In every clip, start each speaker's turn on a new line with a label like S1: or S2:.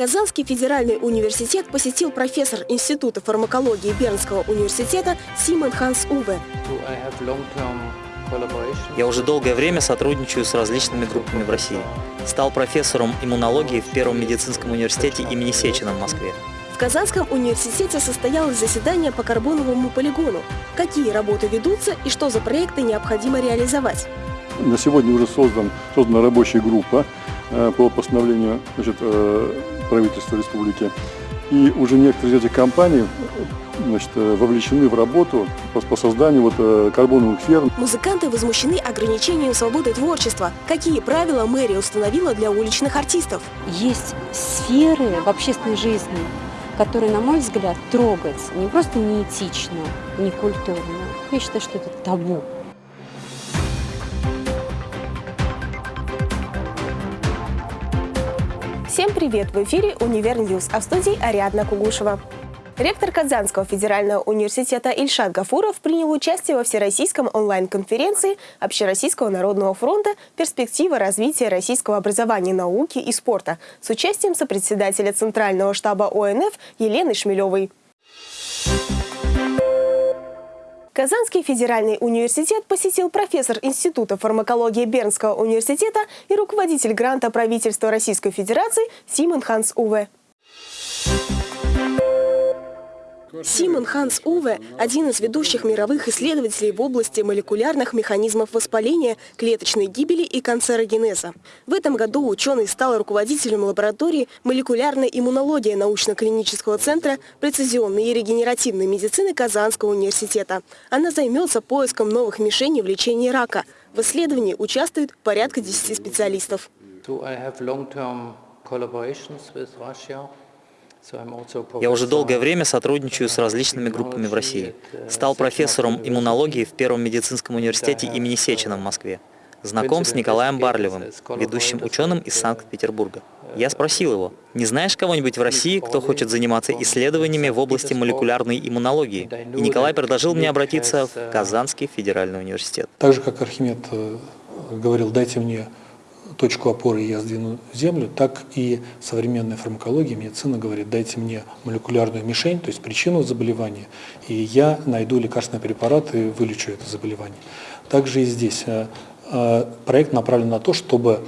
S1: Казанский федеральный университет посетил профессор Института фармакологии Бернского университета Симон Ханс Уве.
S2: Я уже долгое время сотрудничаю с различными группами в России. Стал профессором иммунологии в Первом медицинском университете имени Сечина в Москве.
S1: В Казанском университете состоялось заседание по карбоновому полигону. Какие работы ведутся и что за проекты необходимо реализовать?
S3: На сегодня уже создан, создана рабочая группа э, по постановлению значит, э, правительства республики. И уже некоторые из этих компаний значит, э, вовлечены в работу по, по созданию вот, карбоновых ферм.
S1: Музыканты возмущены ограничением свободы творчества. Какие правила мэрия установила для уличных артистов?
S4: Есть сферы в общественной жизни, которые, на мой взгляд, трогать не просто неэтично, не культурно. Я считаю, что это табу.
S1: Всем привет! В эфире «Универ -Ньюз», а в студии Ариадна Кугушева. Ректор Казанского федерального университета Ильшат Гафуров принял участие во всероссийском онлайн-конференции Общероссийского народного фронта «Перспектива развития российского образования, науки и спорта» с участием сопредседателя Центрального штаба ОНФ Елены Шмелевой. Казанский федеральный университет посетил профессор Института фармакологии Бернского университета и руководитель гранта правительства Российской Федерации Симон Ханс Уве. Симон Ханс Уве – один из ведущих мировых исследователей в области молекулярных механизмов воспаления, клеточной гибели и канцерогенеза. В этом году ученый стал руководителем лаборатории молекулярной иммунологии научно-клинического центра прецизионной и регенеративной медицины Казанского университета. Она займется поиском новых мишеней в лечении рака. В исследовании участвует порядка 10 специалистов.
S2: Я уже долгое время сотрудничаю с различными группами в России. Стал профессором иммунологии в Первом медицинском университете имени Сечина в Москве. Знаком с Николаем Барлевым, ведущим ученым из Санкт-Петербурга. Я спросил его, не знаешь кого-нибудь в России, кто хочет заниматься исследованиями в области молекулярной иммунологии? И Николай предложил мне обратиться в Казанский федеральный университет.
S5: Так же, как Архимед э, говорил, дайте мне точку опоры я сдвину землю, так и современная фармакология, медицина говорит, дайте мне молекулярную мишень, то есть причину заболевания, и я найду лекарственный препарат и вылечу это заболевание. Также и здесь э, э, проект направлен на то, чтобы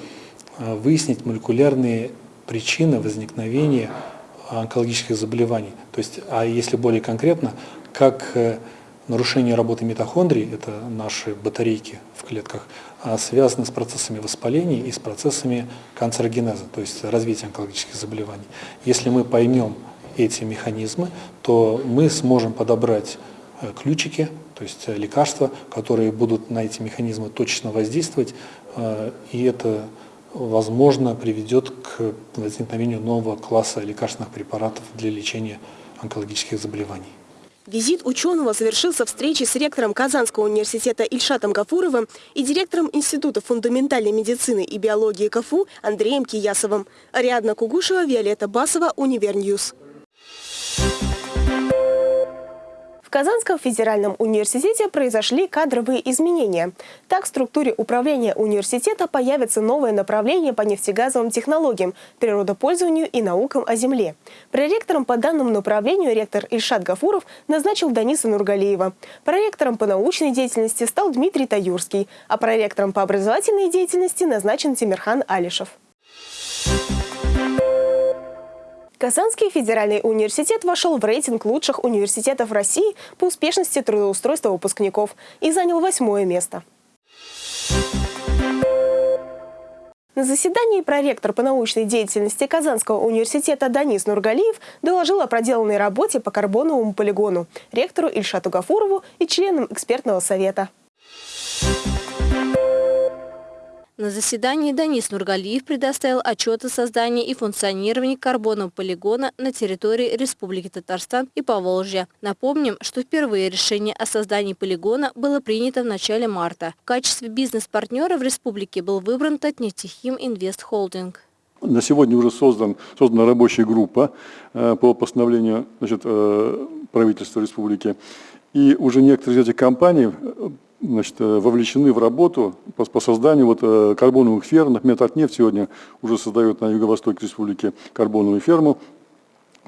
S5: э, выяснить молекулярные причины возникновения онкологических заболеваний. То есть, а если более конкретно, как нарушение работы митохондрий, это наши батарейки в клетках, а связаны с процессами воспаления и с процессами канцерогенеза, то есть развития онкологических заболеваний. Если мы поймем эти механизмы, то мы сможем подобрать э, ключики, то есть э, лекарства, которые будут на эти механизмы точно воздействовать, э, и это, возможно, приведет к возникновению нового класса лекарственных препаратов для лечения онкологических заболеваний.
S1: Визит ученого завершился встречей с ректором Казанского университета Ильшатом Гафуровым и директором Института фундаментальной медицины и биологии КФУ Андреем Киясовым. Ариадна Кугушева, Виолетта Басова, UniverNews. Казанском федеральном университете произошли кадровые изменения. Так, в структуре управления университета появится новое направление по нефтегазовым технологиям, природопользованию и наукам о земле. Проректором по данному направлению ректор Ильшат Гафуров назначил Даниса Нургалиева. Проректором по научной деятельности стал Дмитрий Таюрский, а проректором по образовательной деятельности назначен Тимирхан Алишев. Казанский федеральный университет вошел в рейтинг лучших университетов России по успешности трудоустройства выпускников и занял восьмое место. На заседании проректор по научной деятельности Казанского университета Данис Нургалиев доложил о проделанной работе по карбоновому полигону ректору Ильшату Гафурову и членам экспертного совета.
S6: На заседании Данис Нургалиев предоставил отчет о создании и функционировании карбонового полигона на территории Республики Татарстан и Поволжья. Напомним, что впервые решение о создании полигона было принято в начале марта. В качестве бизнес-партнера в республике был выбран Татнефтехим Инвест Холдинг.
S3: На сегодня уже создан, создана рабочая группа э, по постановлению значит, э, правительства республики. И уже некоторые из этих компаний значит, вовлечены в работу по, по созданию вот, карбоновых ферм. Например, Татнефть сегодня уже создает на юго-востоке республики карбоновую ферму.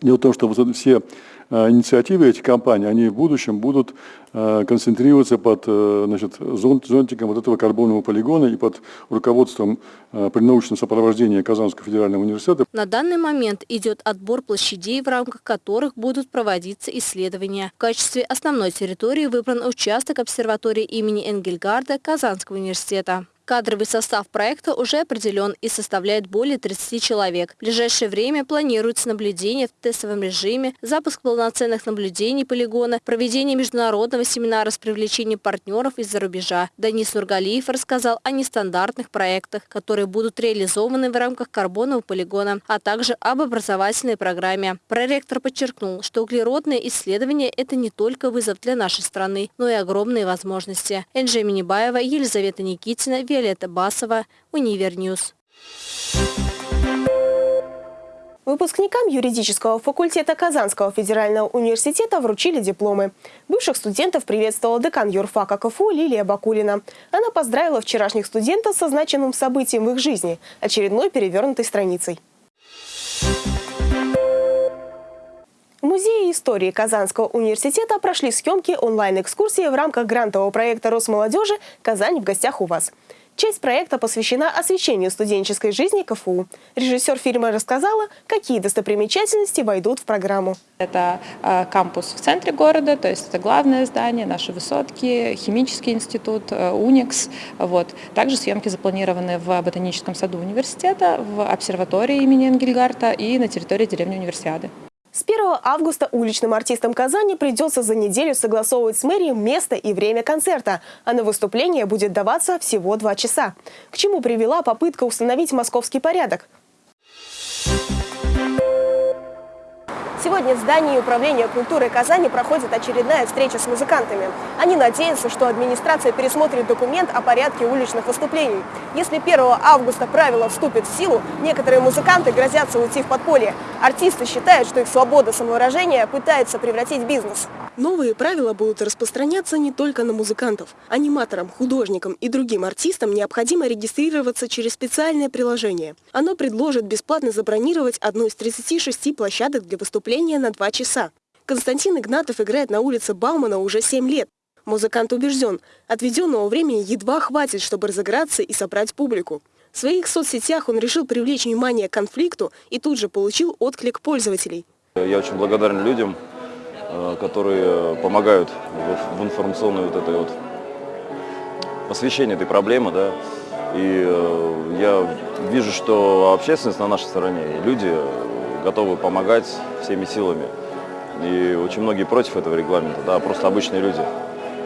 S3: Дело в том, что вот все Э, инициативы этих компаний, они в будущем будут э, концентрироваться под э, значит, зонтиком вот этого карбонового полигона и под руководством при научном сопровождении Казанского федерального университета.
S6: На данный момент идет отбор площадей, в рамках которых будут проводиться исследования. В качестве основной территории выбран участок обсерватории имени Энгельгарда Казанского университета. Кадровый состав проекта уже определен и составляет более 30 человек. В ближайшее время планируется наблюдение в тестовом режиме, запуск полноценных наблюдений полигона, проведение международного семинара с привлечением партнеров из-за рубежа. Данис Нургалиев рассказал о нестандартных проектах, которые будут реализованы в рамках карбонового полигона, а также об образовательной программе. Проректор подчеркнул, что углеродные исследования – это не только вызов для нашей страны, но и огромные возможности. Энджи Минибаева, Елизавета Никитина, Виолетта Басова, UniverNews.
S1: Выпускникам юридического факультета Казанского федерального университета вручили дипломы. Бывших студентов приветствовала декан юрфака КФУ Лилия Бакулина. Она поздравила вчерашних студентов со значимым событием в их жизни – очередной перевернутой страницей. В Музее истории Казанского университета прошли съемки онлайн-экскурсии в рамках грантового проекта Росмолодежи «Казань в гостях у вас». Часть проекта посвящена освещению студенческой жизни КФУ. Режиссер фильма рассказала, какие достопримечательности войдут в программу.
S7: Это э, кампус в центре города, то есть это главное здание, наши высотки, химический институт, э, УНИКС. Вот. Также съемки запланированы в ботаническом саду университета, в обсерватории имени Энгельгарта и на территории деревни Универсиады.
S1: С 1 августа уличным артистам Казани придется за неделю согласовывать с мэрией место и время концерта, а на выступление будет даваться всего два часа. К чему привела попытка установить московский порядок? Сегодня в здании Управления культуры Казани проходит очередная встреча с музыкантами. Они надеются, что администрация пересмотрит документ о порядке уличных выступлений. Если 1 августа правило вступит в силу, некоторые музыканты грозятся уйти в подполье. Артисты считают, что их свобода самовыражения пытается превратить в бизнес. Новые правила будут распространяться не только на музыкантов. Аниматорам, художникам и другим артистам необходимо регистрироваться через специальное приложение. Оно предложит бесплатно забронировать одну из 36 площадок для выступления на два часа. Константин Игнатов играет на улице Баумана уже 7 лет. Музыкант убежден, отведенного времени едва хватит, чтобы разыграться и собрать публику. В своих соцсетях он решил привлечь внимание к конфликту и тут же получил отклик пользователей.
S8: Я очень благодарен людям, которые помогают в информационной вот этой вот освещении этой проблемы, да, и э, я вижу, что общественность на нашей стороне, люди готовы помогать всеми силами. И очень многие против этого регламента, да, просто обычные люди,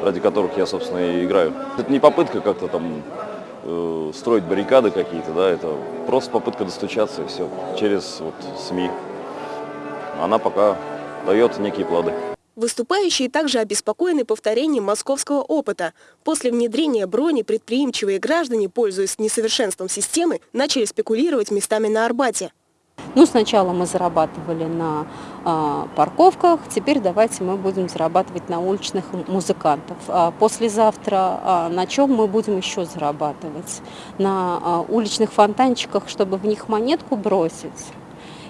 S8: ради которых я, собственно, и играю. Это не попытка как-то там э, строить баррикады какие-то, да, это просто попытка достучаться и все, через вот СМИ. Она пока дает некие плоды.
S1: Выступающие также обеспокоены повторением московского опыта. После внедрения брони предприимчивые граждане, пользуясь несовершенством системы, начали спекулировать местами на Арбате.
S4: Ну, сначала мы зарабатывали на э, парковках, теперь давайте мы будем зарабатывать на уличных музыкантов. А послезавтра э, на чем мы будем еще зарабатывать? На э, уличных фонтанчиках, чтобы в них монетку бросить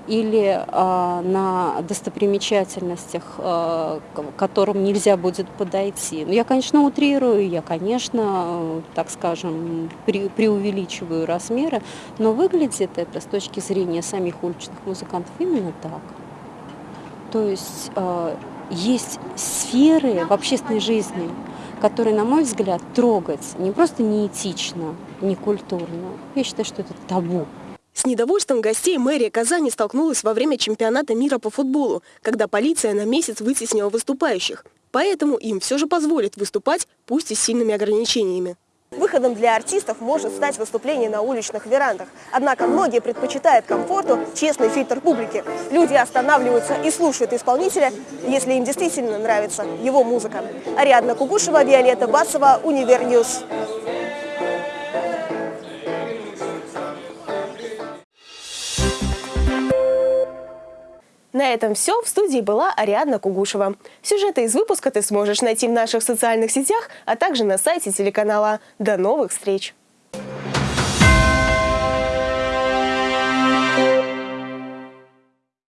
S4: или э, на достопримечательностях, э, к которым нельзя будет подойти. Ну, я, конечно, утрирую, я, конечно, так скажем, преувеличиваю размеры, но выглядит это с точки зрения самих уличных музыкантов именно так. То есть э, есть сферы в общественной жизни, которые, на мой взгляд, трогать не просто неэтично, не культурно. Я считаю, что это табу.
S1: С недовольством гостей мэрия Казани столкнулась во время чемпионата мира по футболу, когда полиция на месяц вытеснила выступающих. Поэтому им все же позволит выступать, пусть и с сильными ограничениями. Выходом для артистов может стать выступление на уличных верандах. Однако многие предпочитают комфорту честный фильтр публики. Люди останавливаются и слушают исполнителя, если им действительно нравится его музыка. Ариадна Кугушева, Виолетта Басова, UniverNews. На этом все. В студии была Ариадна Кугушева. Сюжеты из выпуска ты сможешь найти в наших социальных сетях, а также на сайте телеканала. До новых встреч!